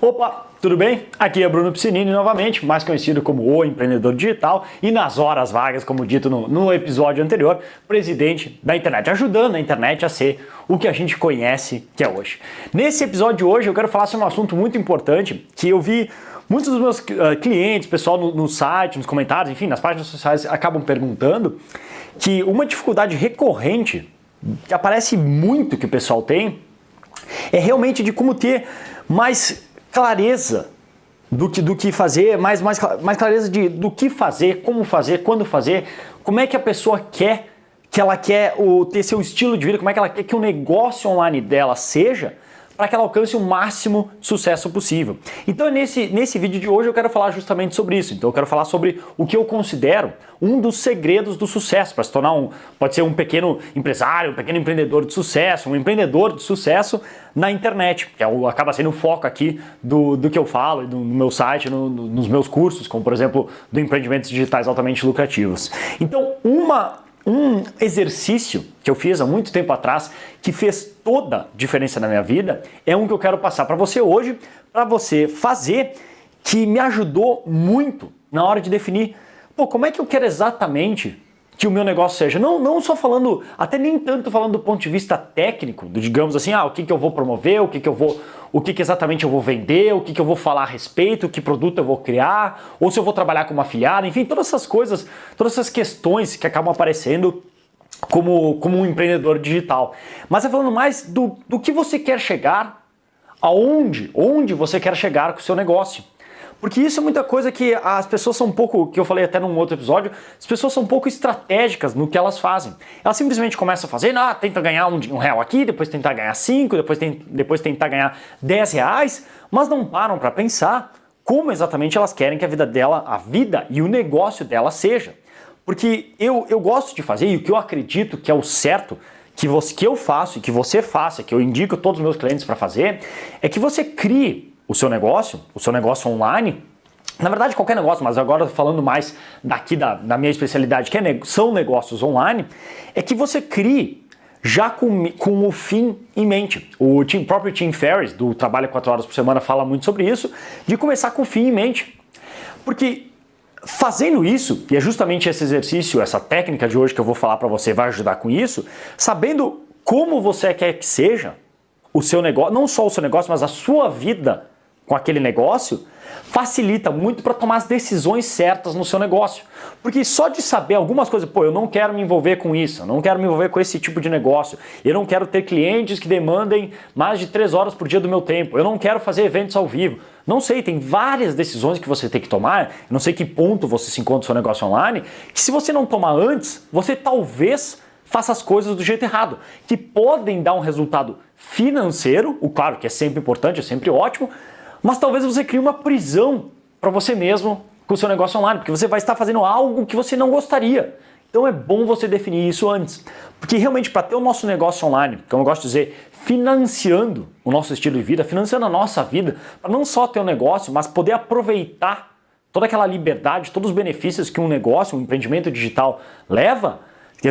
Opa, tudo bem? Aqui é Bruno Piscinini novamente, mais conhecido como o empreendedor digital e nas horas vagas, como dito no, no episódio anterior, presidente da internet, ajudando a internet a ser o que a gente conhece que é hoje. Nesse episódio de hoje eu quero falar sobre um assunto muito importante que eu vi muitos dos meus uh, clientes, pessoal no, no site, nos comentários, enfim, nas páginas sociais acabam perguntando que uma dificuldade recorrente que aparece muito que o pessoal tem é realmente de como ter mais clareza do que, do que fazer, mais, mais, mais clareza de, do que fazer, como fazer, quando fazer, como é que a pessoa quer que ela quer o, ter seu estilo de vida, como é que ela quer que o negócio online dela seja, para que ela alcance o máximo sucesso possível. Então nesse, nesse vídeo de hoje eu quero falar justamente sobre isso. Então eu quero falar sobre o que eu considero um dos segredos do sucesso, para se tornar um, pode ser um pequeno empresário, um pequeno empreendedor de sucesso, um empreendedor de sucesso na internet, que é o, acaba sendo o foco aqui do, do que eu falo, do, no meu site, no, no, nos meus cursos, como por exemplo do empreendimentos digitais altamente lucrativos. Então uma um exercício que eu fiz há muito tempo atrás, que fez toda a diferença na minha vida, é um que eu quero passar para você hoje, para você fazer, que me ajudou muito na hora de definir, pô, como é que eu quero exatamente que o meu negócio seja. Não, não só falando, até nem tanto falando do ponto de vista técnico, do, digamos assim, ah, o que, que eu vou promover, o que, que eu vou, o que, que exatamente eu vou vender, o que, que eu vou falar a respeito, que produto eu vou criar, ou se eu vou trabalhar como afiliado, enfim, todas essas coisas, todas essas questões que acabam aparecendo como, como um empreendedor digital. Mas é falando mais do, do que você quer chegar, aonde, onde você quer chegar com o seu negócio. Porque isso é muita coisa que as pessoas são um pouco, que eu falei até num outro episódio, as pessoas são um pouco estratégicas no que elas fazem. Elas simplesmente começam a fazer, ah, tenta ganhar um, um real aqui, depois tentar ganhar cinco, depois, tem, depois tentar ganhar dez reais, mas não param para pensar como exatamente elas querem que a vida dela, a vida e o negócio dela seja. Porque eu, eu gosto de fazer e o que eu acredito que é o certo que, você, que eu faço e que você faça, que eu indico todos os meus clientes para fazer, é que você crie o seu negócio, o seu negócio online, na verdade qualquer negócio, mas agora falando mais daqui da, da minha especialidade, que é, são negócios online, é que você crie já com, com o fim em mente. O próprio Tim Ferriss, do Trabalho 4 Horas por Semana, fala muito sobre isso, de começar com o fim em mente. Porque fazendo isso, e é justamente esse exercício, essa técnica de hoje que eu vou falar para você vai ajudar com isso, sabendo como você quer que seja o seu negócio, não só o seu negócio, mas a sua vida com aquele negócio, facilita muito para tomar as decisões certas no seu negócio. Porque só de saber algumas coisas, pô, eu não quero me envolver com isso, eu não quero me envolver com esse tipo de negócio, eu não quero ter clientes que demandem mais de três horas por dia do meu tempo, eu não quero fazer eventos ao vivo. Não sei, tem várias decisões que você tem que tomar, não sei que ponto você se encontra no seu negócio online, que se você não tomar antes, você talvez faça as coisas do jeito errado, que podem dar um resultado financeiro, o claro que é sempre importante, é sempre ótimo, mas talvez você crie uma prisão para você mesmo com o seu negócio online, porque você vai estar fazendo algo que você não gostaria. Então é bom você definir isso antes. Porque realmente para ter o nosso negócio online, como eu gosto de dizer, financiando o nosso estilo de vida, financiando a nossa vida, para não só ter um negócio, mas poder aproveitar toda aquela liberdade, todos os benefícios que um negócio, um empreendimento digital leva,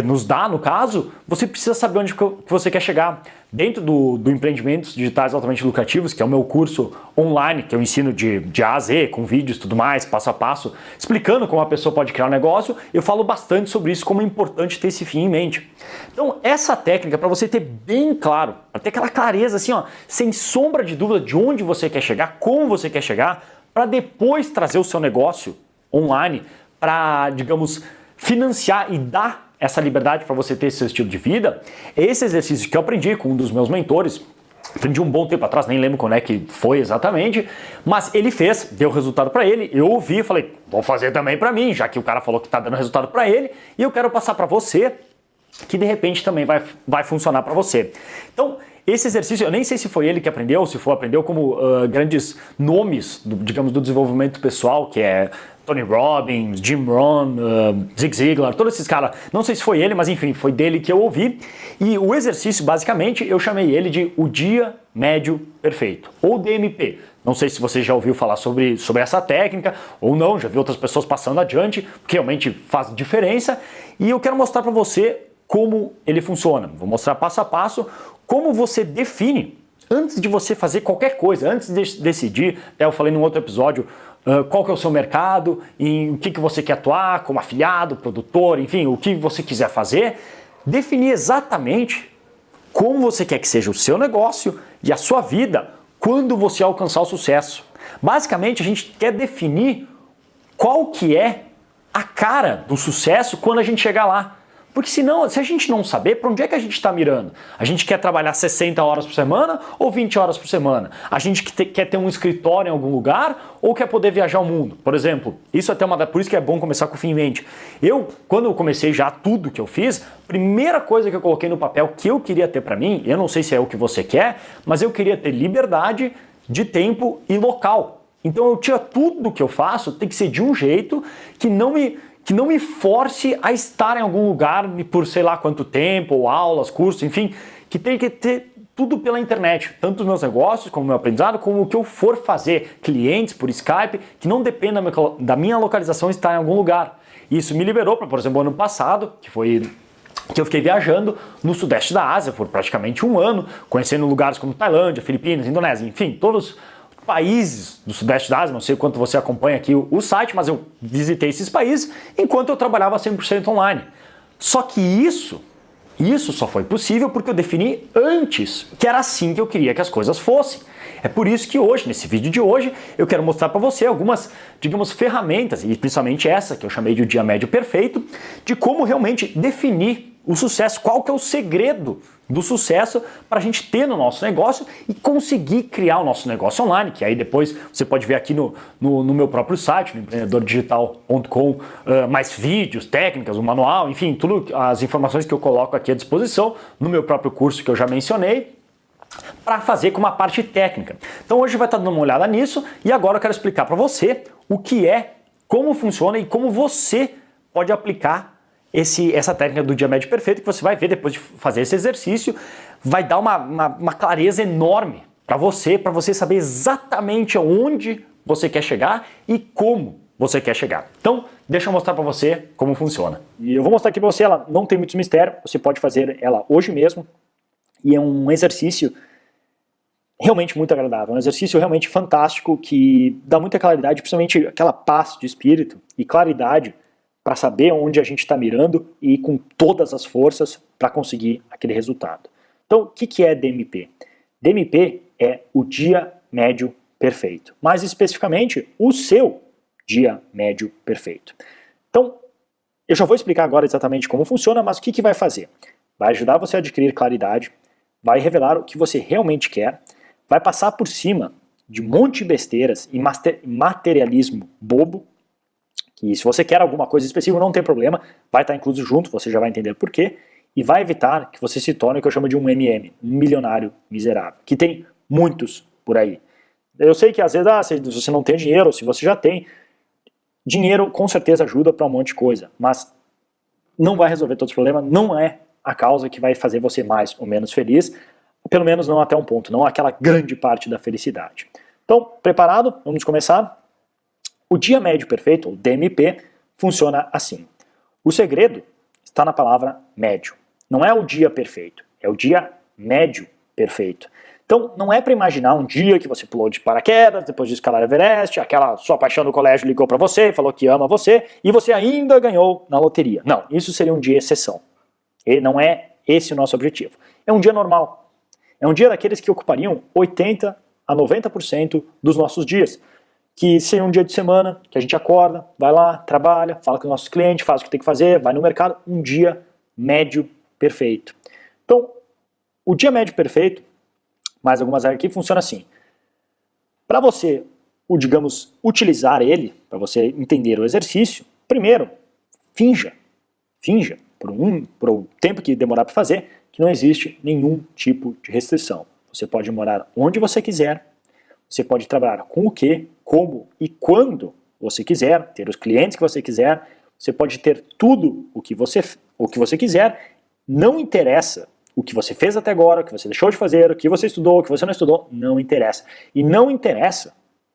nos dá no caso, você precisa saber onde que você quer chegar. Dentro do, do Empreendimentos Digitais Altamente Lucrativos, que é o meu curso online, que eu ensino de, de A a Z, com vídeos tudo mais, passo a passo, explicando como a pessoa pode criar um negócio, eu falo bastante sobre isso, como é importante ter esse fim em mente. Então, essa técnica, para você ter bem claro, ter aquela clareza assim, ó, sem sombra de dúvida de onde você quer chegar, como você quer chegar, para depois trazer o seu negócio online para, digamos, financiar e dar essa liberdade para você ter seu estilo de vida, esse exercício que eu aprendi com um dos meus mentores, aprendi um bom tempo atrás, nem lembro quando é que foi exatamente, mas ele fez, deu resultado para ele, eu ouvi e falei, vou fazer também para mim, já que o cara falou que está dando resultado para ele, e eu quero passar para você, que de repente também vai, vai funcionar para você. Então, esse exercício, eu nem sei se foi ele que aprendeu, se for aprendeu como uh, grandes nomes, do, digamos, do desenvolvimento pessoal, que é Tony Robbins, Jim Rohn, uh, Zig Ziglar, todos esses caras. Não sei se foi ele, mas enfim, foi dele que eu ouvi. E o exercício, basicamente, eu chamei ele de o dia médio perfeito, ou DMP. Não sei se você já ouviu falar sobre, sobre essa técnica ou não, já viu outras pessoas passando adiante, porque realmente faz diferença. E eu quero mostrar para você como ele funciona. Vou mostrar passo a passo como você define antes de você fazer qualquer coisa, antes de decidir, até eu falei num outro episódio, uh, qual que é o seu mercado, em o que, que você quer atuar, como afiliado, produtor, enfim, o que você quiser fazer, definir exatamente como você quer que seja o seu negócio e a sua vida quando você alcançar o sucesso. Basicamente, a gente quer definir qual que é a cara do sucesso quando a gente chegar lá. Porque senão, se a gente não saber, para onde é que a gente está mirando? A gente quer trabalhar 60 horas por semana ou 20 horas por semana? A gente quer ter um escritório em algum lugar ou quer poder viajar o mundo? Por exemplo, isso é até uma por isso que é bom começar com o fim em mente. Eu, quando eu comecei já tudo que eu fiz, primeira coisa que eu coloquei no papel que eu queria ter para mim, eu não sei se é o que você quer, mas eu queria ter liberdade de tempo e local. Então eu tinha tudo que eu faço tem que ser de um jeito que não me que não me force a estar em algum lugar por sei lá quanto tempo, ou aulas, cursos, enfim, que tem que ter tudo pela internet, tanto os meus negócios, como o meu aprendizado, como o que eu for fazer, clientes por Skype, que não dependa da minha localização estar em algum lugar. Isso me liberou para, por exemplo, ano passado, que foi que eu fiquei viajando no sudeste da Ásia por praticamente um ano, conhecendo lugares como Tailândia, Filipinas, Indonésia, enfim, todos países do Sudeste da Ásia, não sei quanto você acompanha aqui o, site, mas eu visitei esses países enquanto eu trabalhava 100% online. Só que isso, isso só foi possível porque eu defini antes que era assim que eu queria que as coisas fossem. É por isso que hoje, nesse vídeo de hoje, eu quero mostrar para você algumas, digamos, ferramentas, e principalmente essa que eu chamei de o dia médio perfeito, de como realmente definir o sucesso, qual que é o segredo do sucesso para a gente ter no nosso negócio e conseguir criar o nosso negócio online, que aí depois você pode ver aqui no, no, no meu próprio site, no empreendedordigital.com, uh, mais vídeos, técnicas, o manual, enfim, tudo as informações que eu coloco aqui à disposição no meu próprio curso que eu já mencionei, para fazer com uma parte técnica. Então hoje vai estar dando uma olhada nisso e agora eu quero explicar para você o que é, como funciona e como você pode aplicar esse, essa técnica do dia médio perfeito que você vai ver depois de fazer esse exercício, vai dar uma, uma, uma clareza enorme para você, para você saber exatamente aonde você quer chegar e como você quer chegar. Então, deixa eu mostrar para você como funciona. E eu vou mostrar aqui para você, ela não tem muito mistério, você pode fazer ela hoje mesmo, e é um exercício realmente muito agradável, um exercício realmente fantástico que dá muita claridade, principalmente aquela paz de espírito e claridade para saber onde a gente está mirando e ir com todas as forças para conseguir aquele resultado. Então, o que, que é DMP? DMP é o dia médio perfeito. Mais especificamente, o seu dia médio perfeito. Então, eu já vou explicar agora exatamente como funciona, mas o que, que vai fazer? Vai ajudar você a adquirir claridade, vai revelar o que você realmente quer, vai passar por cima de um monte de besteiras e materialismo bobo que se você quer alguma coisa específica, não tem problema, vai estar incluso junto, você já vai entender por quê, e vai evitar que você se torne o que eu chamo de um MM, um milionário miserável, que tem muitos por aí. Eu sei que às vezes, ah, se você não tem dinheiro, ou se você já tem, dinheiro com certeza ajuda para um monte de coisa, mas não vai resolver todos os problemas, não é a causa que vai fazer você mais ou menos feliz, pelo menos não até um ponto, não aquela grande parte da felicidade. Então, preparado? Vamos começar? O dia médio perfeito, o DMP, funciona assim. O segredo está na palavra médio. Não é o dia perfeito, é o dia médio perfeito. Então, não é para imaginar um dia que você pulou de paraquedas, depois de escalar Everest, aquela sua paixão do colégio ligou para você, falou que ama você, e você ainda ganhou na loteria. Não, isso seria um dia exceção. E não é esse o nosso objetivo. É um dia normal. É um dia daqueles que ocupariam 80 a 90% dos nossos dias que seria um dia de semana, que a gente acorda, vai lá, trabalha, fala com os nossos clientes, faz o que tem que fazer, vai no mercado, um dia médio perfeito. Então, o dia médio perfeito, mais algumas áreas aqui, funciona assim. Para você, o, digamos, utilizar ele, para você entender o exercício, primeiro, finja, finja, por um, por um tempo que demorar para fazer, que não existe nenhum tipo de restrição. Você pode morar onde você quiser, você pode trabalhar com o que, como e quando você quiser, ter os clientes que você quiser, você pode ter tudo o que você, o que você quiser, não interessa o que você fez até agora, o que você deixou de fazer, o que você estudou, o que você não estudou, não interessa. E não interessa,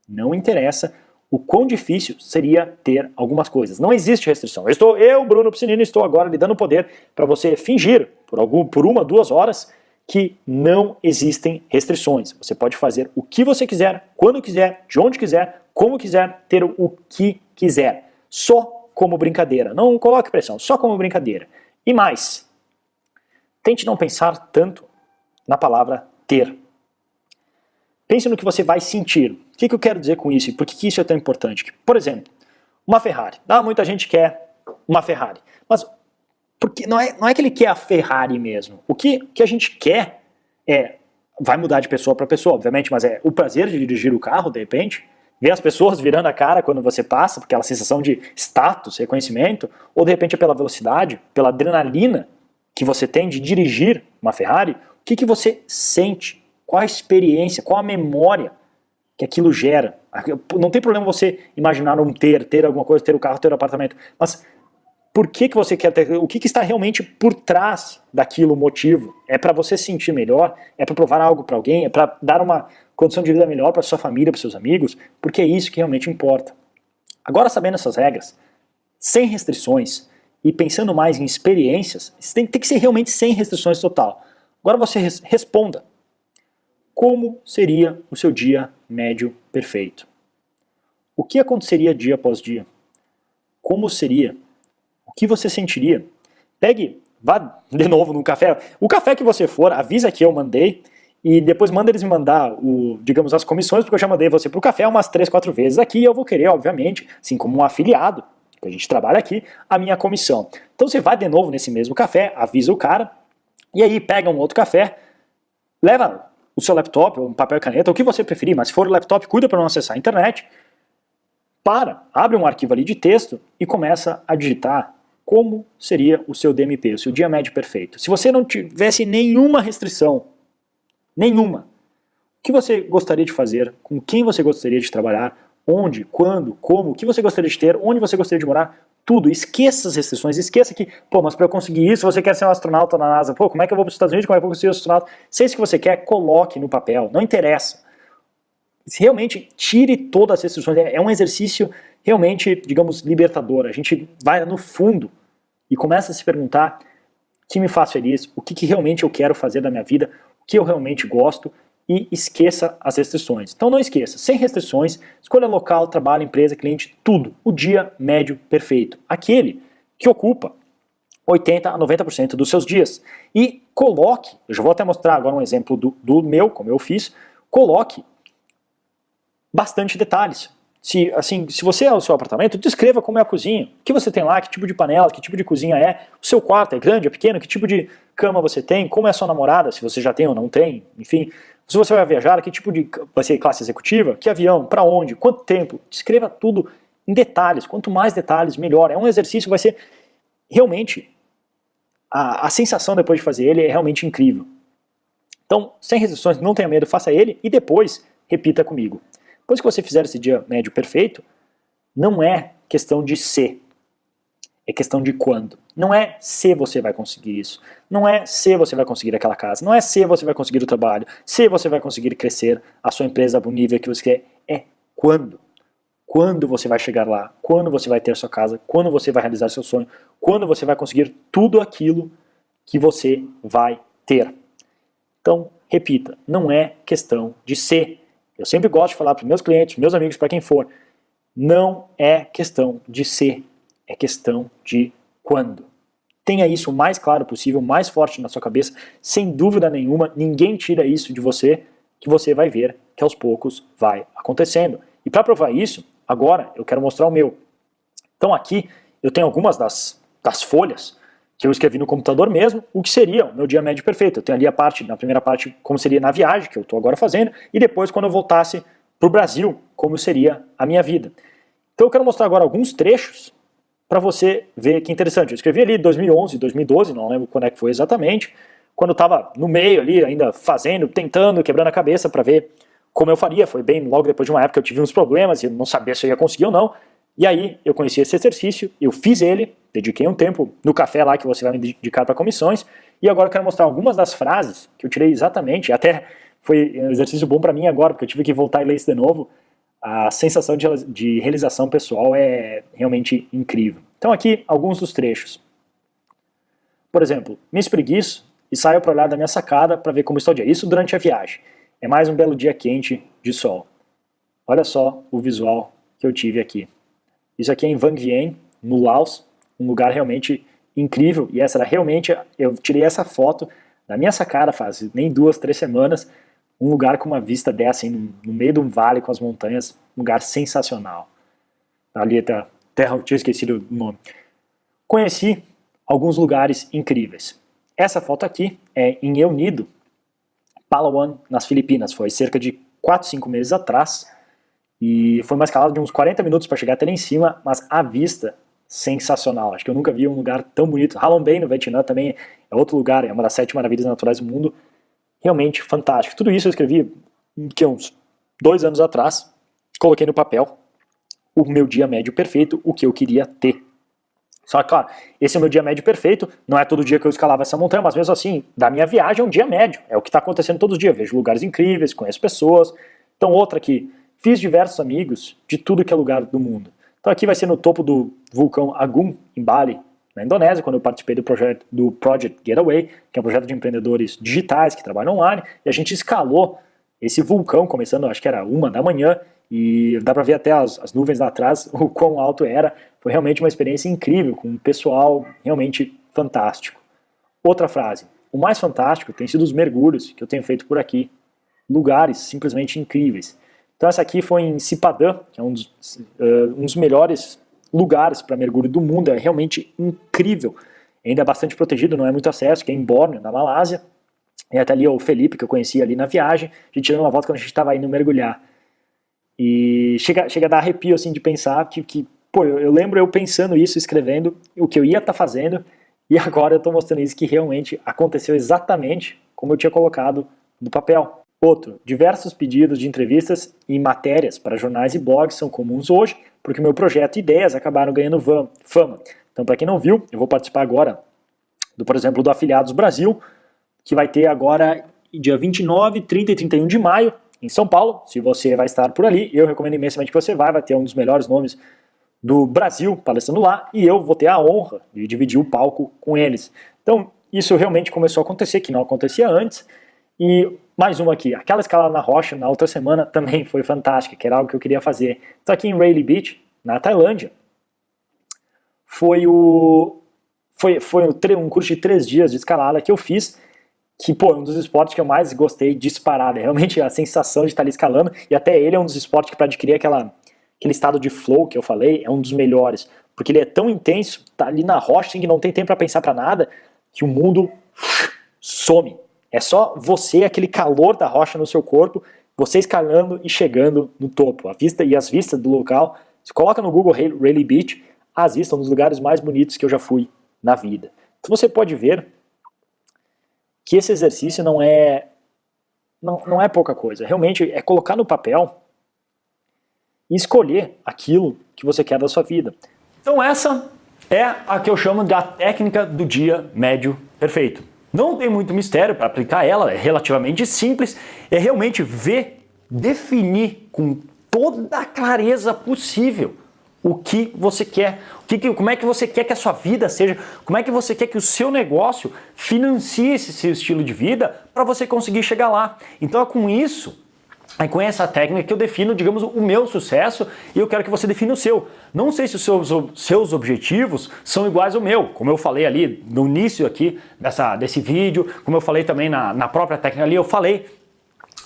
não interessa o quão difícil seria ter algumas coisas. Não existe restrição. Eu, estou, eu Bruno Piscinino, estou agora lhe dando poder para você fingir por, algum, por uma, duas horas que não existem restrições. Você pode fazer o que você quiser, quando quiser, de onde quiser, como quiser, ter o que quiser. Só como brincadeira. Não coloque pressão, só como brincadeira. E mais, tente não pensar tanto na palavra ter. Pense no que você vai sentir. O que, eu quero dizer com isso e por que isso é tão importante? Por exemplo, uma Ferrari. Ah, muita gente quer uma Ferrari. Mas porque não é, não é que ele quer a Ferrari mesmo. O que, que a gente quer é, vai mudar de pessoa para pessoa, obviamente, mas é o prazer de dirigir o carro, de repente, ver as pessoas virando a cara quando você passa, aquela sensação de status, reconhecimento, ou de repente é pela velocidade, pela adrenalina que você tem de dirigir uma Ferrari, o que, que você sente? Qual a experiência, qual a memória que aquilo gera? Não tem problema você imaginar um ter, ter alguma coisa, ter o um carro, ter o um apartamento, mas por que, que você quer ter, o que, que está realmente por trás daquilo, o motivo. É para você se sentir melhor, é para provar algo para alguém, é para dar uma condição de vida melhor para sua família, para seus amigos, porque é isso que realmente importa. Agora sabendo essas regras, sem restrições e pensando mais em experiências, tem, tem que ser realmente sem restrições total. Agora você res, responda, como seria o seu dia médio perfeito? O que aconteceria dia após dia? Como seria o que você sentiria? Pegue, vá de novo no café, o café que você for, avisa que eu mandei, e depois manda eles me mandar, o, digamos, as comissões, porque eu já mandei você para o café umas 3, 4 vezes aqui, e eu vou querer, obviamente, assim como um afiliado, que a gente trabalha aqui, a minha comissão. Então você vai de novo nesse mesmo café, avisa o cara, e aí pega um outro café, leva o seu laptop, um papel e caneta, o que você preferir, mas se for o laptop, cuida para não acessar a internet, para, abre um arquivo ali de texto e começa a digitar como seria o seu DMP, o seu dia médio perfeito. Se você não tivesse nenhuma restrição, nenhuma, o que você gostaria de fazer, com quem você gostaria de trabalhar, onde, quando, como, o que você gostaria de ter, onde você gostaria de morar, tudo. Esqueça as restrições, esqueça que, pô, mas para eu conseguir isso, você quer ser um astronauta na NASA, pô, como é que eu vou para os Estados Unidos, como é que eu vou ser um astronauta? Se é isso que você quer, coloque no papel, não interessa. Realmente tire todas as restrições, é, é um exercício realmente, digamos, libertador. A gente vai no fundo e começa a se perguntar o que me faz feliz, o que, que realmente eu quero fazer da minha vida, o que eu realmente gosto e esqueça as restrições. Então não esqueça, sem restrições, escolha local, trabalho, empresa, cliente, tudo. O dia médio perfeito. Aquele que ocupa 80 a 90% dos seus dias. E coloque, eu já vou até mostrar agora um exemplo do, do meu, como eu fiz, coloque bastante detalhes. Se, assim, se você é o seu apartamento, descreva como é a cozinha. O que você tem lá, que tipo de panela, que tipo de cozinha é. O seu quarto é grande, é pequeno, que tipo de cama você tem, como é a sua namorada, se você já tem ou não tem, enfim. Se você vai viajar, que tipo de... vai ser classe executiva, que avião, para onde, quanto tempo. Descreva tudo em detalhes. Quanto mais detalhes, melhor. É um exercício vai ser realmente... A, a sensação depois de fazer ele é realmente incrível. Então, sem restrições, não tenha medo, faça ele e depois repita comigo. Depois que você fizer esse dia médio perfeito, não é questão de ser, é questão de quando. Não é se você vai conseguir isso, não é se você vai conseguir aquela casa, não é se você vai conseguir o trabalho, se você vai conseguir crescer a sua empresa para o nível que você quer, é quando. Quando você vai chegar lá, quando você vai ter sua casa, quando você vai realizar seu sonho, quando você vai conseguir tudo aquilo que você vai ter. Então, repita, não é questão de ser, eu sempre gosto de falar para meus clientes, meus amigos, para quem for, não é questão de ser, é questão de quando. Tenha isso o mais claro possível, mais forte na sua cabeça, sem dúvida nenhuma, ninguém tira isso de você, que você vai ver que aos poucos vai acontecendo. E para provar isso, agora eu quero mostrar o meu. Então aqui eu tenho algumas das, das folhas que eu escrevi no computador mesmo, o que seria o meu dia médio perfeito. Eu tenho ali a parte, na primeira parte, como seria na viagem, que eu estou agora fazendo, e depois quando eu voltasse para o Brasil, como seria a minha vida. Então eu quero mostrar agora alguns trechos para você ver que interessante. Eu escrevi ali 2011, 2012, não lembro quando é que foi exatamente, quando eu estava no meio ali, ainda fazendo, tentando, quebrando a cabeça para ver como eu faria. Foi bem logo depois de uma época que eu tive uns problemas e não sabia se eu ia conseguir ou não. E aí eu conheci esse exercício, eu fiz ele, dediquei um tempo no café lá que você vai me dedicar para comissões, e agora eu quero mostrar algumas das frases que eu tirei exatamente, até foi um exercício bom para mim agora, porque eu tive que voltar e ler isso de novo, a sensação de, de realização pessoal é realmente incrível. Então aqui alguns dos trechos. Por exemplo, me espreguiço e saio para olhar da minha sacada para ver como está o dia. Isso durante a viagem. É mais um belo dia quente de sol. Olha só o visual que eu tive aqui. Isso aqui é em Vang Vieng, no Laos, um lugar realmente incrível, e essa era realmente, eu tirei essa foto na minha sacada faz nem duas, três semanas, um lugar com uma vista dessa, assim, no meio de um vale com as montanhas, um lugar sensacional. Ali até terra, eu tinha esquecido o nome. Conheci alguns lugares incríveis. Essa foto aqui é em El Nido, Palawan, nas Filipinas. Foi cerca de 4, 5 meses atrás. E foi uma escalada de uns 40 minutos para chegar até lá em cima, mas a vista sensacional. Acho que eu nunca vi um lugar tão bonito. Halong Bay, no Vietnã, também é outro lugar, é uma das sete maravilhas naturais do mundo. Realmente fantástico. Tudo isso eu escrevi que uns dois anos atrás, coloquei no papel o meu dia médio perfeito, o que eu queria ter. Só que, claro, esse é o meu dia médio perfeito, não é todo dia que eu escalava essa montanha, mas mesmo assim, da minha viagem é um dia médio, é o que está acontecendo todos os dias, vejo lugares incríveis, conheço pessoas. Então outra aqui, fiz diversos amigos de tudo que é lugar do mundo. Então aqui vai ser no topo do vulcão Agung, em Bali, na Indonésia, quando eu participei do projeto do Project Getaway, que é um projeto de empreendedores digitais que trabalham online, e a gente escalou esse vulcão, começando, acho que era uma da manhã, e dá para ver até as, as, nuvens lá atrás, o quão alto era. Foi realmente uma experiência incrível, com um pessoal realmente fantástico. Outra frase, o mais fantástico tem sido os mergulhos que eu tenho feito por aqui. Lugares simplesmente incríveis. Então essa aqui foi em Sipadã, que é um dos, uh, um dos melhores lugares para mergulho do mundo, é realmente incrível. Ainda é bastante protegido, não é muito acesso, que é em Borneo, na Malásia. E até ali o Felipe, que eu conheci ali na viagem, a gente tirando uma volta quando a gente estava indo mergulhar. E chega, chega a dar arrepio assim de pensar que, que pô, eu, eu lembro eu pensando isso, escrevendo o que eu ia estar tá fazendo, e agora eu estou mostrando isso que realmente aconteceu exatamente como eu tinha colocado no papel. Outro, diversos pedidos de entrevistas e matérias para jornais e blogs são comuns hoje, porque meu projeto e ideias acabaram ganhando fama. Então, para quem não viu, eu vou participar agora, do, por exemplo, do Afiliados Brasil, que vai ter agora dia 29, 30 e 31 de maio, em São Paulo. Se você vai estar por ali, eu recomendo imensamente que você vá, vai ter um dos melhores nomes do Brasil palestrando lá, e eu vou ter a honra de dividir o palco com eles. Então, isso realmente começou a acontecer, que não acontecia antes, e mais uma aqui, aquela escalada na rocha na outra semana também foi fantástica, que era algo que eu queria fazer. Então aqui em Rayleigh Beach, na Tailândia, foi o foi, foi um curso de três dias de escalada que eu fiz, que pô, é um dos esportes que eu mais gostei disparado, é realmente a sensação de estar ali escalando, e até ele é um dos esportes que para adquirir aquela, aquele estado de flow que eu falei, é um dos melhores, porque ele é tão intenso, tá ali na rocha que não tem tempo para pensar para nada, que o mundo some, é só você, aquele calor da rocha no seu corpo, você escalando e chegando no topo. A vista e as vistas do local, se coloca no Google Rayleigh Beach, as vistas são um dos lugares mais bonitos que eu já fui na vida. Então você pode ver que esse exercício não é, não, não é pouca coisa. Realmente é colocar no papel e escolher aquilo que você quer da sua vida. Então essa é a que eu chamo da técnica do dia médio perfeito. Não tem muito mistério para aplicar ela, é relativamente simples, é realmente ver, definir com toda a clareza possível o que você quer, o que, como é que você quer que a sua vida seja, como é que você quer que o seu negócio financie esse seu estilo de vida para você conseguir chegar lá. Então é com isso é com essa técnica que eu defino, digamos, o meu sucesso e eu quero que você defina o seu. Não sei se os seus, seus objetivos são iguais ao meu, como eu falei ali no início aqui dessa, desse vídeo, como eu falei também na, na própria técnica ali, eu falei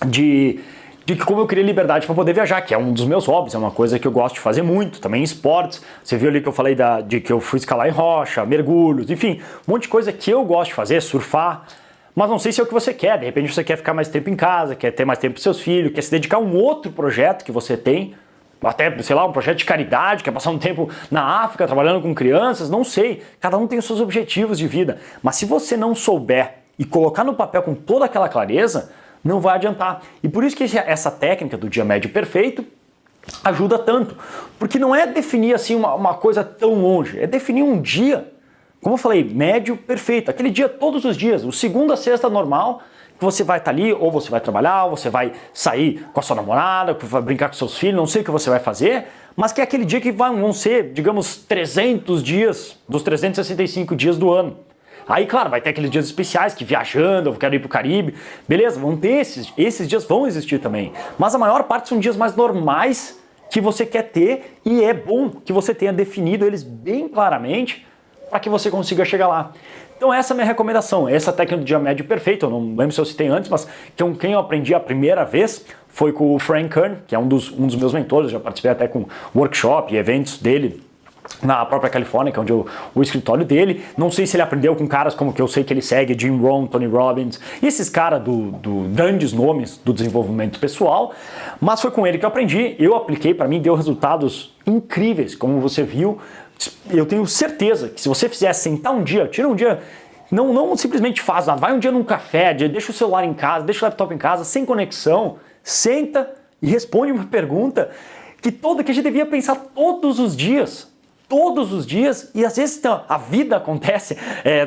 de de como eu queria liberdade para poder viajar, que é um dos meus hobbies, é uma coisa que eu gosto de fazer muito, também esportes. Você viu ali que eu falei da, de que eu fui escalar em rocha, mergulhos, enfim, um monte de coisa que eu gosto de fazer, surfar mas não sei se é o que você quer. De repente você quer ficar mais tempo em casa, quer ter mais tempo com seus filhos, quer se dedicar a um outro projeto que você tem, até, sei lá, um projeto de caridade, quer passar um tempo na África trabalhando com crianças, não sei. Cada um tem os seus objetivos de vida. Mas se você não souber e colocar no papel com toda aquela clareza, não vai adiantar. E por isso que essa técnica do dia médio perfeito ajuda tanto. Porque não é definir assim uma, uma coisa tão longe, é definir um dia como eu falei, médio perfeito, aquele dia todos os dias, o segunda a sexta normal, que você vai estar tá ali, ou você vai trabalhar, ou você vai sair com a sua namorada, vai brincar com seus filhos, não sei o que você vai fazer, mas que é aquele dia que vão ser, digamos, 300 dias dos 365 dias do ano. Aí, claro, vai ter aqueles dias especiais que viajando, eu quero ir pro Caribe. Beleza, vão ter esses, esses dias vão existir também. Mas a maior parte são dias mais normais que você quer ter e é bom que você tenha definido eles bem claramente para que você consiga chegar lá. Então essa é a minha recomendação, essa técnica do dia médio perfeito, eu não lembro se eu citei antes, mas quem eu aprendi a primeira vez foi com o Frank Kern, que é um dos, um dos meus mentores, já participei até com workshop e eventos dele na própria Califórnia, que é onde eu, o escritório dele. Não sei se ele aprendeu com caras como que eu sei que ele segue, Jim Rohn, Tony Robbins, e esses caras do, do, grandes nomes do desenvolvimento pessoal, mas foi com ele que eu aprendi, eu apliquei, para mim deu resultados incríveis, como você viu. Eu tenho certeza que se você fizer sentar um dia, tira um dia não, não simplesmente faz nada, vai um dia num café, deixa o celular em casa, deixa o laptop em casa, sem conexão, senta e responde uma pergunta que todo que a gente devia pensar todos os dias. Todos os dias. E às vezes então, a vida acontece, é,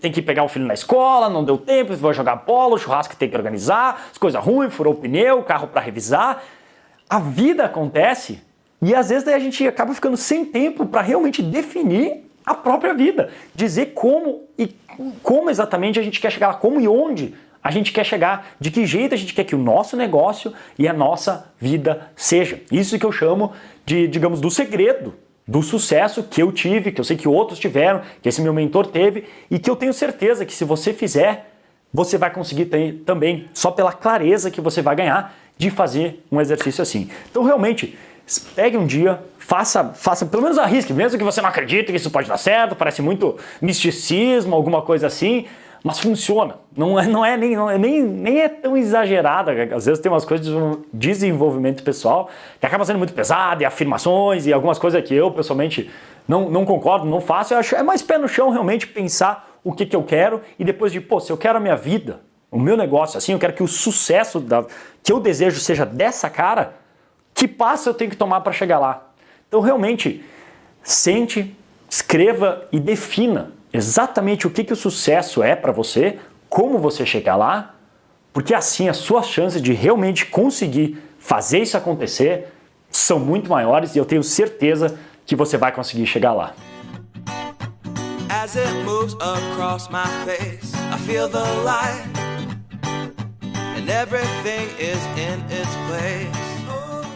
tem que pegar o filho na escola, não deu tempo, vai jogar bola, o churrasco tem que organizar, as coisas ruins, furou o pneu, carro para revisar. A vida acontece e às vezes a gente acaba ficando sem tempo para realmente definir a própria vida, dizer como e como exatamente a gente quer chegar lá, como e onde a gente quer chegar, de que jeito a gente quer que o nosso negócio e a nossa vida seja. Isso que eu chamo de, digamos, do segredo do sucesso que eu tive, que eu sei que outros tiveram, que esse meu mentor teve e que eu tenho certeza que se você fizer, você vai conseguir ter, também, só pela clareza que você vai ganhar de fazer um exercício assim. Então realmente, pegue um dia, faça, faça pelo menos arrisque, mesmo que você não acredite que isso pode dar certo, parece muito misticismo, alguma coisa assim, mas funciona. Não é, não é, nem, não é nem, nem é tão exagerada. Às vezes tem umas coisas de desenvolvimento pessoal que acaba sendo muito pesada, e afirmações e algumas coisas que eu pessoalmente não, não concordo, não faço. Eu acho é mais pé no chão realmente pensar o que, que eu quero e depois de, pô, se eu quero a minha vida, o meu negócio assim, eu quero que o sucesso da, que eu desejo seja dessa cara, que passo eu tenho que tomar para chegar lá? Então realmente, sente, escreva e defina exatamente o que, que o sucesso é para você, como você chegar lá, porque assim as suas chances de realmente conseguir fazer isso acontecer são muito maiores e eu tenho certeza que você vai conseguir chegar lá. As it moves across my face, I feel the light And everything is in its place